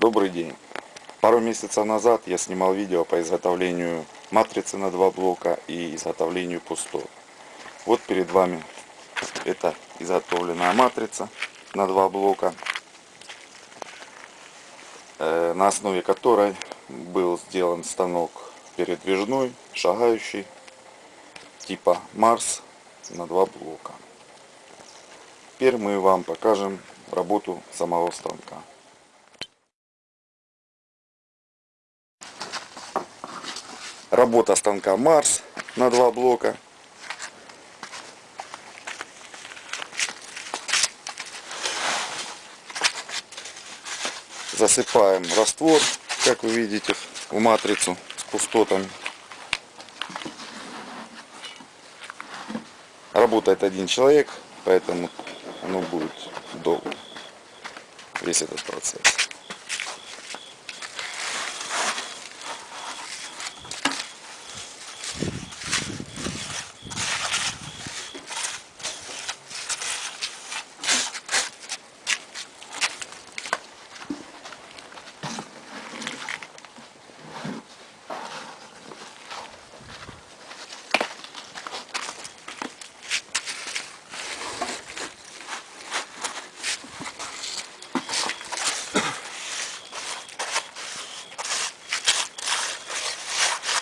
Добрый день. Пару месяцев назад я снимал видео по изготовлению матрицы на два блока и изготовлению пусто. Вот перед вами это изготовленная матрица на два блока, э, на основе которой был сделан станок передвижной, шагающий, типа Марс на два блока. Теперь мы вам покажем работу самого станка. Работа станка Марс на два блока. Засыпаем раствор, как вы видите, в матрицу с пустотами. Работает один человек, поэтому оно будет долго. Весь этот процесс.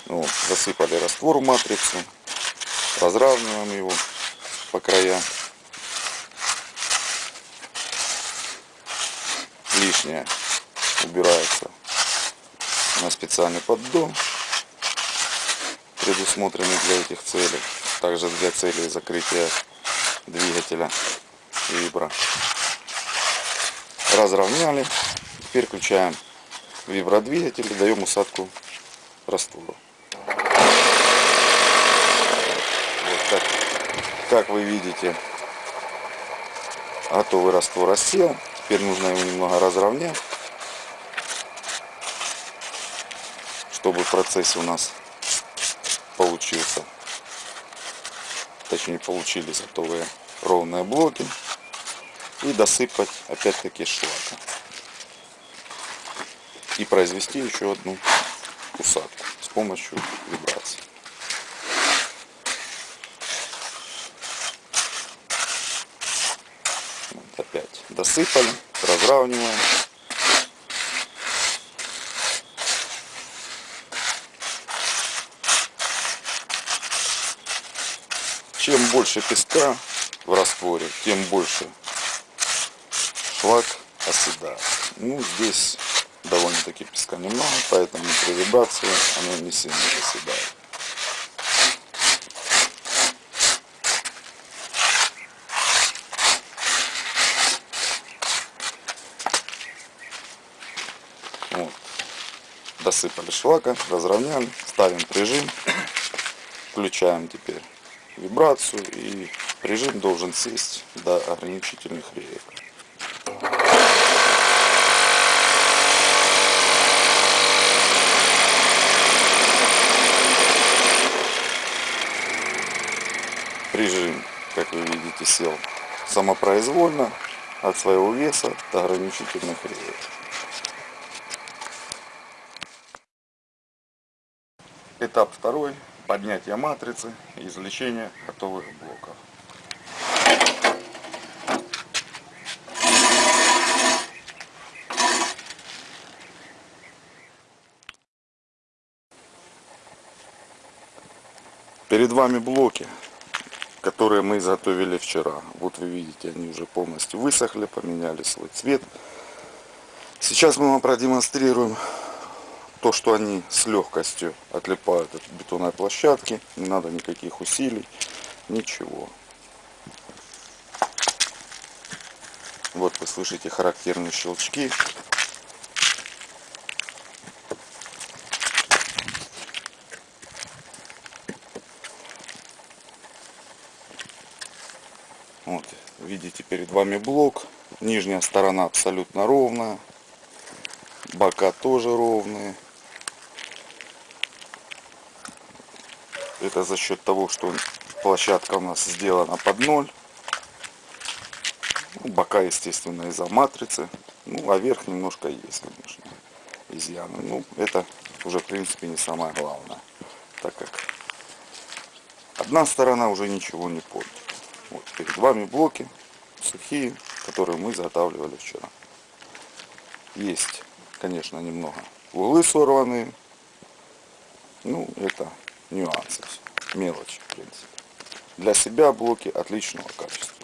Ну, засыпали раствор в матрицу, разравниваем его по краям. Лишнее убирается на специальный поддон, предусмотренный для этих целей. Также для целей закрытия двигателя вибра. Разровняли. Теперь включаем вибродвигатель и даем усадку раствору. Вот так, как вы видите, готовый раствор рассел. Теперь нужно его немного разровнять, чтобы в процессе у нас получился, точнее получились готовые ровные блоки. И досыпать опять-таки шлака. И произвести еще одну усадку с помощью вибрации. Вот опять досыпали, разравниваем. Чем больше песка в растворе, тем больше шлак оседает. Ну, здесь довольно-таки песка немного, поэтому при вибрации оно не сильно оседает. Досыпали шлака, разровняли, ставим прижим, включаем теперь вибрацию и режим должен сесть до ограничительных реек. Режим, как вы видите, сел самопроизвольно от своего веса до ограничительных реек. Этап второй. Поднятие матрицы и извлечение готовых блоков. Перед вами блоки, которые мы изготовили вчера. Вот вы видите, они уже полностью высохли, поменяли свой цвет. Сейчас мы вам продемонстрируем то, что они с легкостью отлипают от бетонной площадки. Не надо никаких усилий, ничего. Вот вы слышите характерные щелчки. Вот, видите перед вами блок. Нижняя сторона абсолютно ровная. Бока тоже ровные. Это за счет того, что площадка у нас сделана под ноль. Ну, бока естественно, из-за матрицы. Ну, а верх немножко есть, конечно, изъяны. Ну, это уже, в принципе, не самое главное. Так как одна сторона уже ничего не портит. Вот перед вами блоки сухие, которые мы изготавливали вчера. Есть, конечно, немного углы сорванные. Ну, это нюансы, мелочи, в принципе. Для себя блоки отличного качества.